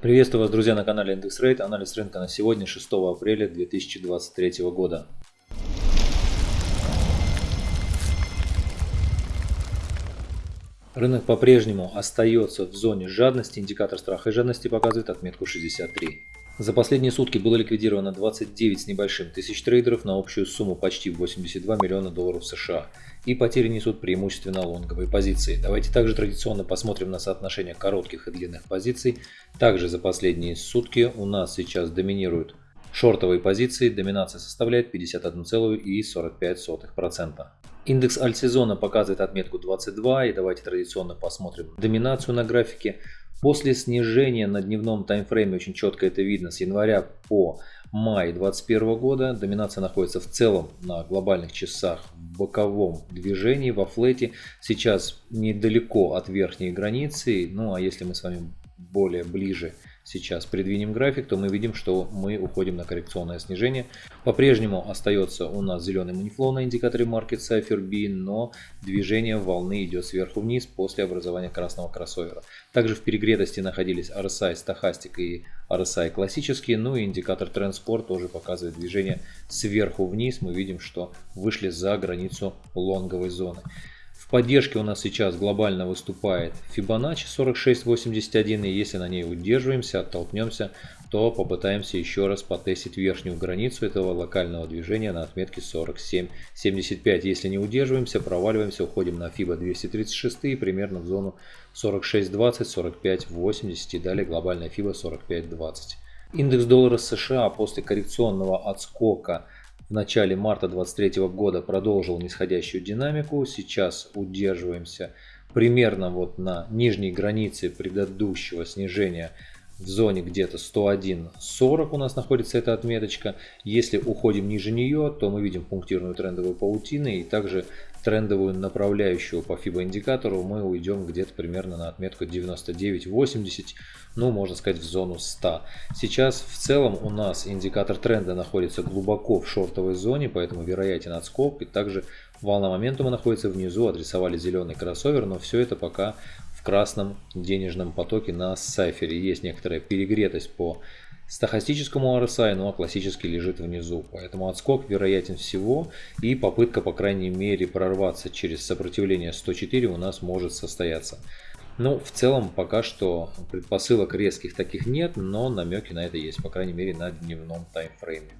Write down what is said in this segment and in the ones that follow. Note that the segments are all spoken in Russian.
Приветствую вас, друзья, на канале Индекс Рейд. Анализ рынка на сегодня, 6 апреля 2023 года. Рынок по-прежнему остается в зоне жадности. Индикатор страха и жадности показывает отметку 63. За последние сутки было ликвидировано 29 с небольшим тысяч трейдеров на общую сумму почти 82 миллиона долларов США. И потери несут преимущественно лонговые позиции. Давайте также традиционно посмотрим на соотношение коротких и длинных позиций. Также за последние сутки у нас сейчас доминируют шортовые позиции. Доминация составляет 51,45%. Индекс альтсезона показывает отметку 22. И давайте традиционно посмотрим доминацию на графике. После снижения на дневном таймфрейме, очень четко это видно, с января по май 2021 года доминация находится в целом на глобальных часах в боковом движении, во флете. Сейчас недалеко от верхней границы, ну а если мы с вами более ближе сейчас придвинем график, то мы видим, что мы уходим на коррекционное снижение. По-прежнему остается у нас зеленый манифлоу на индикаторе Market Cypher B, но движение волны идет сверху вниз после образования красного кроссовера. Также в перегретости находились RSI Stochastic и RSI классические, ну и индикатор Transport тоже показывает движение сверху вниз. Мы видим, что вышли за границу лонговой зоны. В поддержке у нас сейчас глобально выступает Fibonacci 4681, и если на ней удерживаемся, оттолкнемся, то попытаемся еще раз потестить верхнюю границу этого локального движения на отметке 47.75. Если не удерживаемся, проваливаемся, уходим на FIBA 236 и примерно в зону 46.20, 45.80 и далее глобальная FIBA 45.20. Индекс доллара США после коррекционного отскока в начале марта 2023 года продолжил нисходящую динамику. Сейчас удерживаемся примерно вот на нижней границе предыдущего снижения в зоне где-то 101.40 у нас находится эта отметочка. Если уходим ниже нее, то мы видим пунктирную трендовую паутину и также трендовую направляющую по FIBA индикатору мы уйдем где-то примерно на отметку 99.80, ну можно сказать в зону 100. Сейчас в целом у нас индикатор тренда находится глубоко в шортовой зоне, поэтому вероятен отскок и также волна моментума находится внизу, адресовали зеленый кроссовер, но все это пока в красном денежном потоке на сайфере. Есть некоторая перегретость по стахастическому RSI, ну а классический лежит внизу. Поэтому отскок вероятен всего и попытка по крайней мере прорваться через сопротивление 104 у нас может состояться. Ну, в целом пока что предпосылок резких таких нет, но намеки на это есть, по крайней мере на дневном таймфрейме.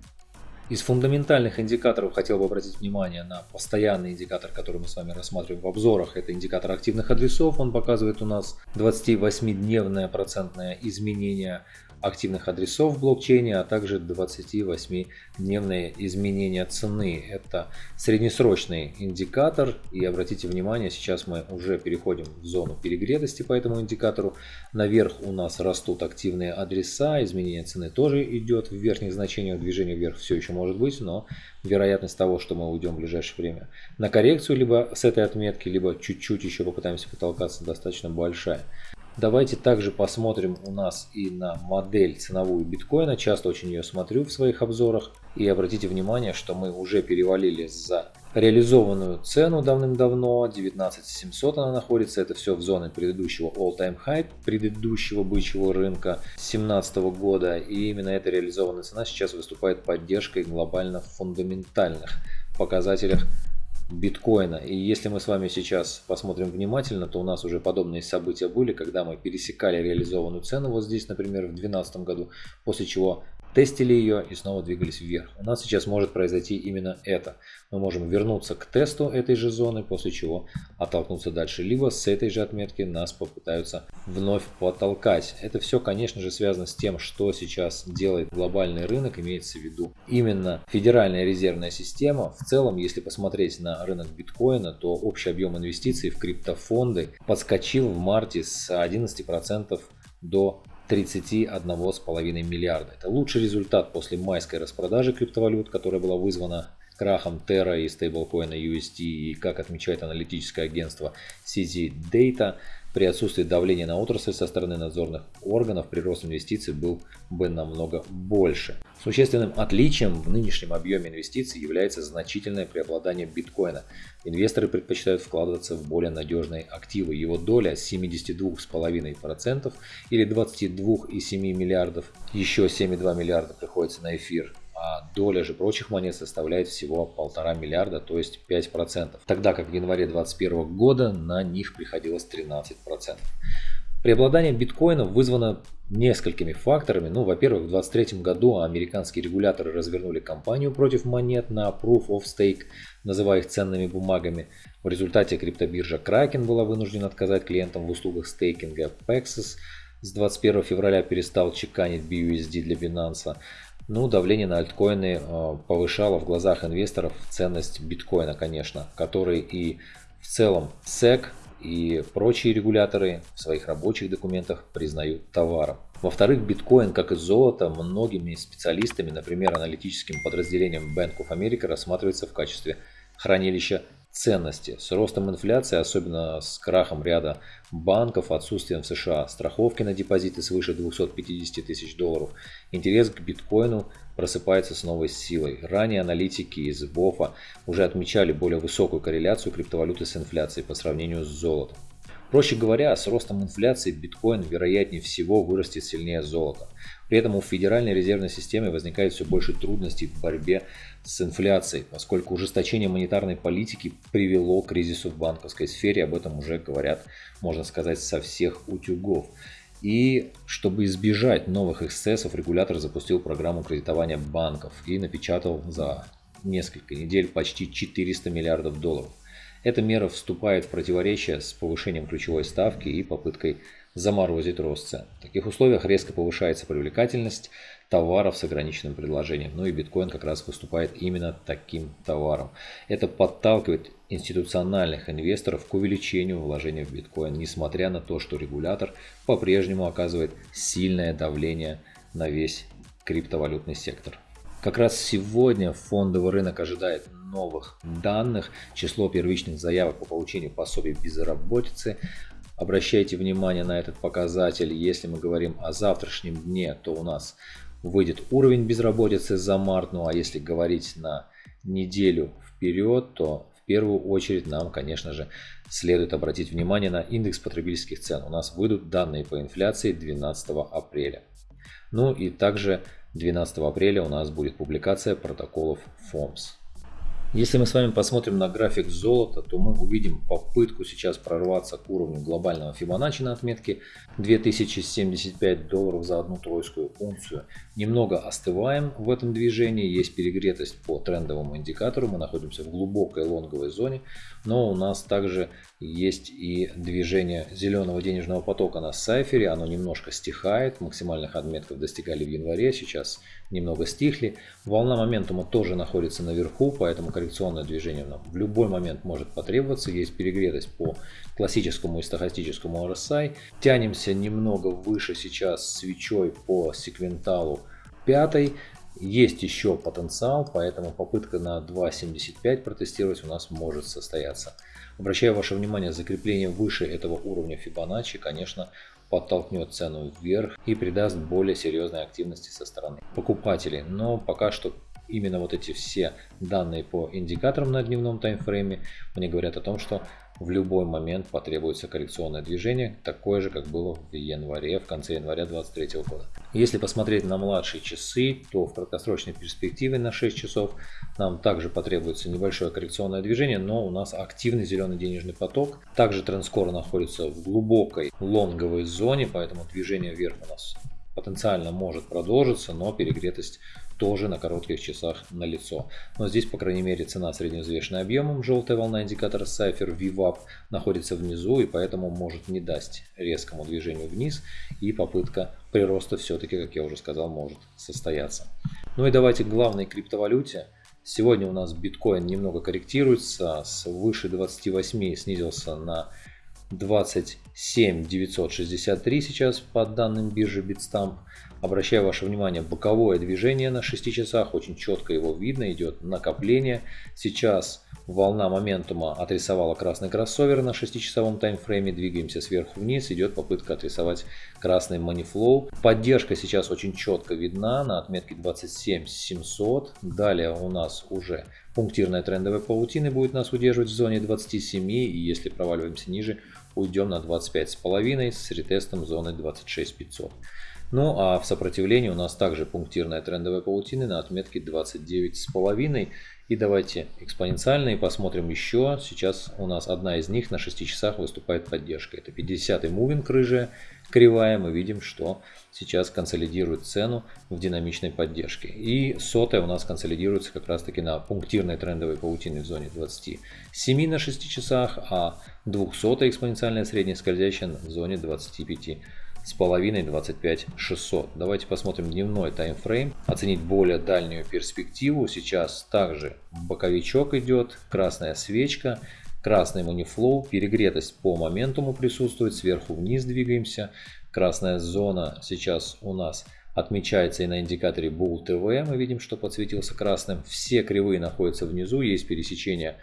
Из фундаментальных индикаторов хотел бы обратить внимание на постоянный индикатор, который мы с вами рассматриваем в обзорах. Это индикатор активных адресов. Он показывает у нас 28-дневное процентное изменение активных адресов в блокчейне, а также 28-дневное изменение цены. Это среднесрочный индикатор. И обратите внимание, сейчас мы уже переходим в зону перегретости по этому индикатору. Наверх у нас растут активные адреса, изменение цены тоже идет в верхних значениях. Движение вверх все еще может быть, но вероятность того, что мы уйдем в ближайшее время на коррекцию либо с этой отметки, либо чуть-чуть еще попытаемся потолкаться, достаточно большая. Давайте также посмотрим у нас и на модель ценовую биткоина. Часто очень ее смотрю в своих обзорах. И обратите внимание, что мы уже перевалили за реализованную цену давным-давно. 19700 она находится. Это все в зоне предыдущего all-time high, предыдущего бычьего рынка 2017 года. И именно эта реализованная цена сейчас выступает поддержкой глобально фундаментальных показателях биткоина. И если мы с вами сейчас посмотрим внимательно, то у нас уже подобные события были, когда мы пересекали реализованную цену вот здесь, например, в 2012 году, после чего тестили ее и снова двигались вверх. У нас сейчас может произойти именно это. Мы можем вернуться к тесту этой же зоны, после чего оттолкнуться дальше. Либо с этой же отметки нас попытаются вновь потолкать. Это все, конечно же, связано с тем, что сейчас делает глобальный рынок, имеется в виду именно Федеральная резервная система. В целом, если посмотреть на рынок биткоина, то общий объем инвестиций в криптофонды подскочил в марте с 11% до 31,5 миллиарда. Это лучший результат после майской распродажи криптовалют, которая была вызвана крахом Terra и стейблкоина USD. И как отмечает аналитическое агентство CZ Data, при отсутствии давления на отрасль со стороны надзорных органов прирост инвестиций был бы намного больше. Существенным отличием в нынешнем объеме инвестиций является значительное преобладание биткоина. Инвесторы предпочитают вкладываться в более надежные активы. Его доля с 72,5% или 22,7 миллиардов, еще 7,2 миллиарда приходится на эфир, а доля же прочих монет составляет всего 1,5 миллиарда, то есть 5%, тогда как в январе 2021 года на них приходилось 13%. Преобладание биткоина вызвано несколькими факторами. Ну, во-первых, в 2023 году американские регуляторы развернули кампанию против монет на Proof of Stake, называя их ценными бумагами. В результате криптобиржа Kraken была вынуждена отказать клиентам в услугах стейкинга. Paxos с 21 февраля перестал чеканить BUSD для Binance. Ну, давление на альткоины э, повышало в глазах инвесторов ценность биткоина, конечно, который и в целом SEC и прочие регуляторы в своих рабочих документах признают товаром. Во-вторых, биткоин, как и золото, многими специалистами, например, аналитическим подразделением Bank of America рассматривается в качестве хранилища ценности. С ростом инфляции, особенно с крахом ряда банков, отсутствием в США страховки на депозиты свыше 250 тысяч долларов, интерес к биткоину просыпается с новой силой. Ранее аналитики из БОФа уже отмечали более высокую корреляцию криптовалюты с инфляцией по сравнению с золотом. Проще говоря, с ростом инфляции биткоин вероятнее всего вырастет сильнее золота. При этом у Федеральной резервной системы возникает все больше трудностей в борьбе с инфляцией, поскольку ужесточение монетарной политики привело к кризису в банковской сфере, об этом уже говорят, можно сказать, со всех утюгов. И чтобы избежать новых эксцессов, регулятор запустил программу кредитования банков и напечатал за несколько недель почти 400 миллиардов долларов. Эта мера вступает в противоречие с повышением ключевой ставки и попыткой заморозить рост цен. В таких условиях резко повышается привлекательность товаров с ограниченным предложением. Ну и биткоин как раз выступает именно таким товаром. Это подталкивает институциональных инвесторов к увеличению вложения в биткоин, несмотря на то, что регулятор по-прежнему оказывает сильное давление на весь криптовалютный сектор. Как раз сегодня фондовый рынок ожидает новых данных. Число первичных заявок по получению пособий безработицы Обращайте внимание на этот показатель. Если мы говорим о завтрашнем дне, то у нас выйдет уровень безработицы за март. Ну а если говорить на неделю вперед, то в первую очередь нам, конечно же, следует обратить внимание на индекс потребительских цен. У нас выйдут данные по инфляции 12 апреля. Ну и также 12 апреля у нас будет публикация протоколов ФОМС. Если мы с вами посмотрим на график золота, то мы увидим попытку сейчас прорваться к уровню глобального Фибоначчи на отметке. 2075 долларов за одну тройскую унцию. Немного остываем в этом движении, есть перегретость по трендовому индикатору, мы находимся в глубокой лонговой зоне, но у нас также есть и движение зеленого денежного потока на сайфере, оно немножко стихает, максимальных отметков достигали в январе, сейчас немного стихли. Волна моментума тоже находится наверху, поэтому коррекционное движение нам в любой момент может потребоваться. Есть перегретость по классическому и стохастическому RSI. Тянемся немного выше сейчас свечой по секвенталу пятой. Есть еще потенциал, поэтому попытка на 2.75 протестировать у нас может состояться. Обращаю ваше внимание, закрепление выше этого уровня Fibonacci, конечно, подтолкнет цену вверх и придаст более серьезной активности со стороны покупателей. Но пока что именно вот эти все данные по индикаторам на дневном таймфрейме мне говорят о том, что в любой момент потребуется коррекционное движение, такое же, как было в январе, в конце января 2023 года. Если посмотреть на младшие часы, то в краткосрочной перспективе на 6 часов нам также потребуется небольшое коррекционное движение, но у нас активный зеленый денежный поток. Также трендскор находится в глубокой лонговой зоне, поэтому движение вверх у нас потенциально может продолжиться, но перегретость тоже на коротких часах на лицо. Но здесь, по крайней мере, цена средневзвешенная объемом, желтая волна индикатора Cypher VWAP находится внизу и поэтому может не дать резкому движению вниз и попытка прироста все-таки, как я уже сказал, может состояться. Ну и давайте к главной криптовалюте. Сегодня у нас биткоин немного корректируется, с выше 28 снизился на 27 963 сейчас по данным биржи Bitstamp. Обращаю ваше внимание, боковое движение на 6 часах, очень четко его видно, идет накопление. Сейчас волна моментума отрисовала красный кроссовер на 6-часовом таймфрейме. Двигаемся сверху вниз. Идет попытка отрисовать красный манифлоу. Поддержка сейчас очень четко видна на отметке 27700. Далее у нас уже пунктирная трендовая паутина будет нас удерживать в зоне 27. И если проваливаемся ниже, уйдем на 25,5 с ретестом зоны 26500. Ну а в сопротивлении у нас также пунктирная трендовая паутина на отметке 29,5. И давайте экспоненциальные посмотрим еще. Сейчас у нас одна из них на 6 часах выступает поддержка. Это 50-й мувинг рыжая кривая. Мы видим, что сейчас консолидирует цену в динамичной поддержке. И сотая у нас консолидируется как раз таки на пунктирной трендовой паутине в зоне 27 на 6 часах, а 200 экспоненциальная средняя скользящая в зоне 25 с половиной 25 600. Давайте посмотрим дневной таймфрейм, оценить более дальнюю перспективу. Сейчас также боковичок идет, красная свечка, красный манифлоу, перегретость по моментуму присутствует, сверху вниз двигаемся. Красная зона сейчас у нас отмечается и на индикаторе Bull TV. Мы видим, что подсветился красным. Все кривые находятся внизу, есть пересечение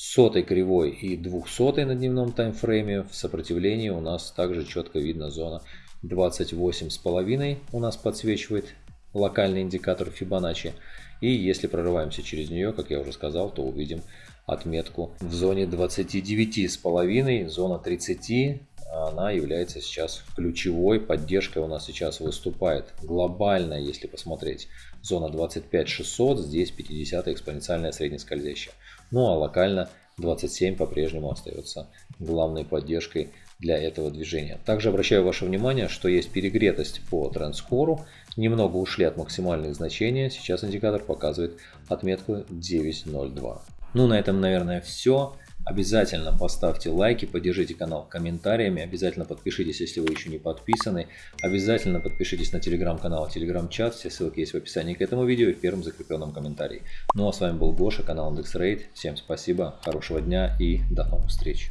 сотой кривой и двухсотой на дневном таймфрейме. В сопротивлении у нас также четко видно зона 28,5 у нас подсвечивает локальный индикатор Fibonacci. И если прорываемся через нее, как я уже сказал, то увидим отметку в зоне 29,5, зона 30. Она является сейчас ключевой поддержкой у нас сейчас выступает глобально, если посмотреть. Зона 25600, здесь 50 экспоненциальная среднескользящая. Ну а локально 27 по-прежнему остается главной поддержкой для этого движения. Также обращаю ваше внимание, что есть перегретость по трендскору. Немного ушли от максимальных значений. Сейчас индикатор показывает отметку 9.02. Ну на этом наверное все. Обязательно поставьте лайки, поддержите канал комментариями, обязательно подпишитесь, если вы еще не подписаны. Обязательно подпишитесь на телеграм-канал, телеграм-чат, все ссылки есть в описании к этому видео и в первом закрепленном комментарии. Ну а с вами был Гоша, канал IndexRate. Всем спасибо, хорошего дня и до новых встреч.